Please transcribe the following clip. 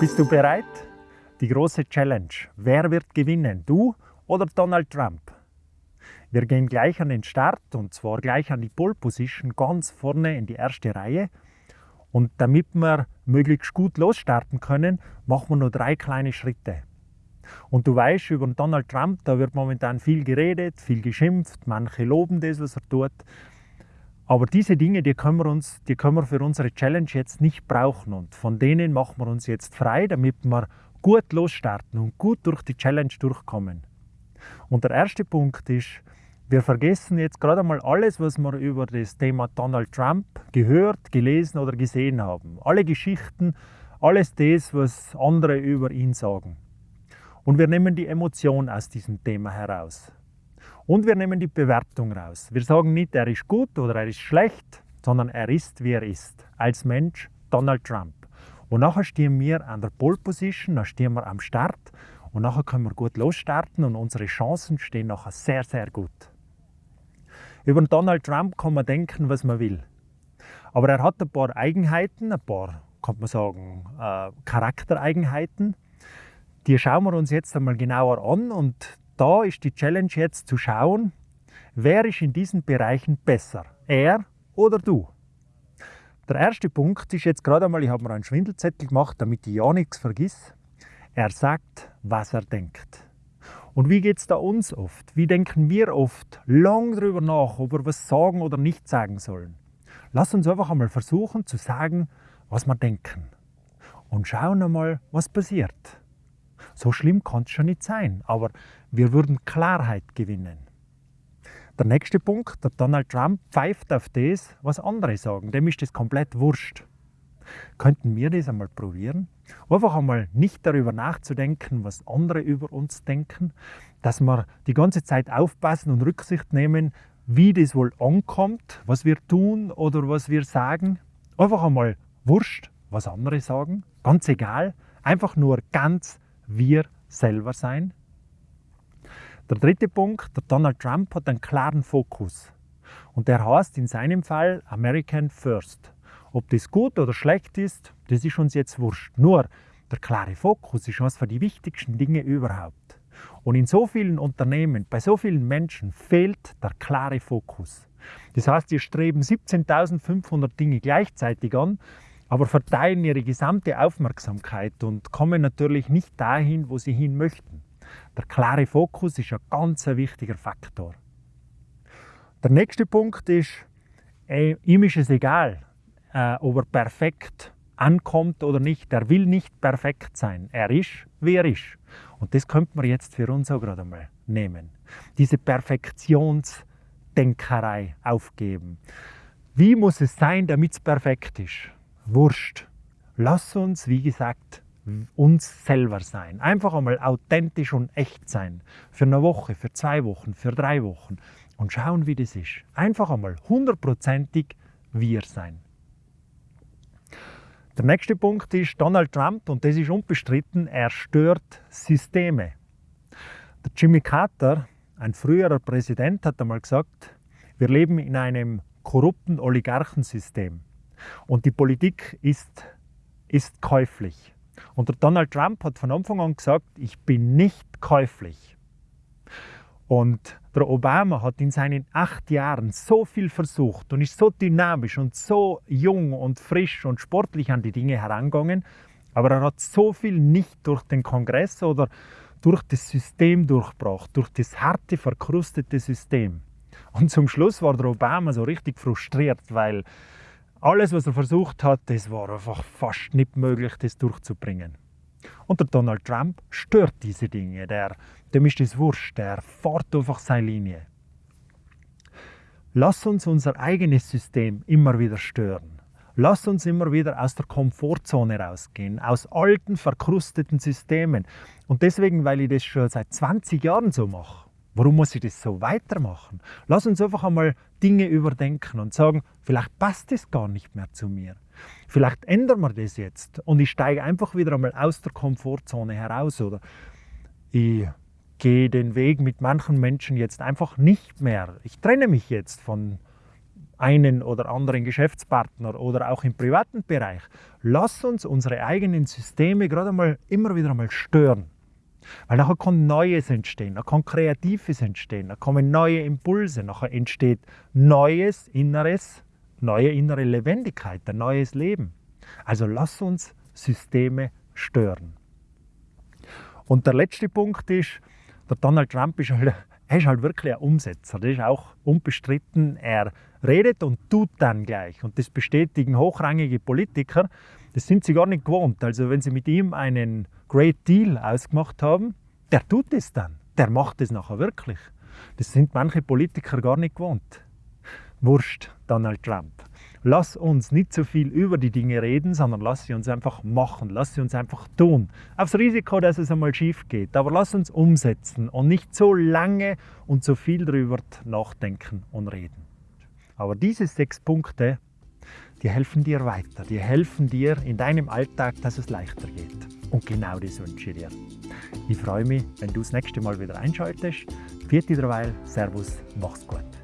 Bist du bereit? Die große Challenge. Wer wird gewinnen? Du oder Donald Trump? Wir gehen gleich an den Start und zwar gleich an die Pole Position, ganz vorne in die erste Reihe. Und damit wir möglichst gut losstarten können, machen wir nur drei kleine Schritte. Und du weißt, über Donald Trump, da wird momentan viel geredet, viel geschimpft, manche loben das, was er tut. Aber diese Dinge, die können, wir uns, die können wir für unsere Challenge jetzt nicht brauchen. Und von denen machen wir uns jetzt frei, damit wir gut losstarten und gut durch die Challenge durchkommen. Und der erste Punkt ist, wir vergessen jetzt gerade einmal alles, was wir über das Thema Donald Trump gehört, gelesen oder gesehen haben. Alle Geschichten, alles das, was andere über ihn sagen. Und wir nehmen die Emotion aus diesem Thema heraus. Und wir nehmen die Bewertung raus. Wir sagen nicht, er ist gut oder er ist schlecht, sondern er ist, wie er ist. Als Mensch Donald Trump. Und nachher stehen wir an der Pole Position, dann stehen wir am Start und nachher können wir gut losstarten und unsere Chancen stehen nachher sehr, sehr gut. Über Donald Trump kann man denken, was man will. Aber er hat ein paar Eigenheiten, ein paar, kann man sagen, äh, Charaktereigenheiten. Die schauen wir uns jetzt einmal genauer an und da ist die Challenge jetzt zu schauen, wer ist in diesen Bereichen besser, er oder du. Der erste Punkt ist jetzt gerade einmal, ich habe mir einen Schwindelzettel gemacht, damit ich ja nichts vergiss. Er sagt, was er denkt. Und wie geht es da uns oft? Wie denken wir oft lang darüber nach, ob wir was sagen oder nicht sagen sollen? Lass uns einfach einmal versuchen zu sagen, was wir denken. Und schauen einmal, was passiert. So schlimm kann es schon nicht sein, aber wir würden Klarheit gewinnen. Der nächste Punkt, der Donald Trump pfeift auf das, was andere sagen. Dem ist das komplett wurscht. Könnten wir das einmal probieren? Einfach einmal nicht darüber nachzudenken, was andere über uns denken, dass wir die ganze Zeit aufpassen und Rücksicht nehmen, wie das wohl ankommt, was wir tun oder was wir sagen. Einfach einmal wurscht, was andere sagen, ganz egal, einfach nur ganz wir selber sein. Der dritte Punkt, der Donald Trump hat einen klaren Fokus. Und der heißt in seinem Fall American First. Ob das gut oder schlecht ist, das ist uns jetzt wurscht. Nur der klare Fokus ist eines die wichtigsten Dinge überhaupt. Und in so vielen Unternehmen, bei so vielen Menschen fehlt der klare Fokus. Das heißt, sie streben 17.500 Dinge gleichzeitig an, aber verteilen ihre gesamte Aufmerksamkeit und kommen natürlich nicht dahin, wo sie hin möchten. Der klare Fokus ist ein ganz wichtiger Faktor. Der nächste Punkt ist, ey, ihm ist es egal, äh, ob er perfekt ankommt oder nicht. Er will nicht perfekt sein. Er ist, wie er ist. Und das könnte man jetzt für uns auch gerade mal nehmen. Diese Perfektionsdenkerei aufgeben. Wie muss es sein, damit es perfekt ist? Wurscht. Lass uns, wie gesagt, uns selber sein. Einfach einmal authentisch und echt sein. Für eine Woche, für zwei Wochen, für drei Wochen. Und schauen, wie das ist. Einfach einmal hundertprozentig wir sein. Der nächste Punkt ist Donald Trump, und das ist unbestritten, er stört Systeme. Der Jimmy Carter, ein früherer Präsident, hat einmal gesagt, wir leben in einem korrupten Oligarchensystem und die Politik ist, ist käuflich. Und der Donald Trump hat von Anfang an gesagt, ich bin nicht käuflich. Und der Obama hat in seinen acht Jahren so viel versucht und ist so dynamisch und so jung und frisch und sportlich an die Dinge herangegangen, aber er hat so viel nicht durch den Kongress oder durch das System durchgebracht, durch das harte, verkrustete System. Und zum Schluss war der Obama so richtig frustriert, weil alles, was er versucht hat, das war einfach fast nicht möglich, das durchzubringen. Und der Donald Trump stört diese Dinge. Der, dem ist es wurscht. Der fährt einfach seine Linie. Lass uns unser eigenes System immer wieder stören. Lass uns immer wieder aus der Komfortzone rausgehen, aus alten, verkrusteten Systemen. Und deswegen, weil ich das schon seit 20 Jahren so mache, warum muss ich das so weitermachen? Lass uns einfach einmal Dinge überdenken und sagen, vielleicht passt es gar nicht mehr zu mir. Vielleicht ändern wir das jetzt und ich steige einfach wieder einmal aus der Komfortzone heraus oder ich gehe den Weg mit manchen Menschen jetzt einfach nicht mehr. Ich trenne mich jetzt von einen oder anderen Geschäftspartner oder auch im privaten Bereich. Lass uns unsere eigenen Systeme gerade mal immer wieder einmal stören. Weil nachher kann Neues entstehen, nachher kann Kreatives entstehen, nachher kommen neue Impulse, nachher entsteht neues Inneres, neue innere Lebendigkeit, ein neues Leben. Also lass uns Systeme stören. Und der letzte Punkt ist, der Donald Trump ist halt, er ist halt wirklich ein Umsetzer. Das ist auch unbestritten. Er redet und tut dann gleich. Und das bestätigen hochrangige Politiker. Das sind sie gar nicht gewohnt. Also wenn sie mit ihm einen Great Deal ausgemacht haben, der tut es dann. Der macht es nachher wirklich. Das sind manche Politiker gar nicht gewohnt. Wurscht, Donald Trump. Lass uns nicht so viel über die Dinge reden, sondern lass sie uns einfach machen, lass sie uns einfach tun. Aufs Risiko, dass es einmal schief geht, aber lass uns umsetzen und nicht so lange und so viel darüber nachdenken und reden. Aber diese sechs Punkte, die helfen dir weiter, die helfen dir in deinem Alltag, dass es leichter geht. Und genau das wünsche ich dir. Ich freue mich, wenn du das nächste Mal wieder einschaltest. Vierte derweil, Servus, mach's gut.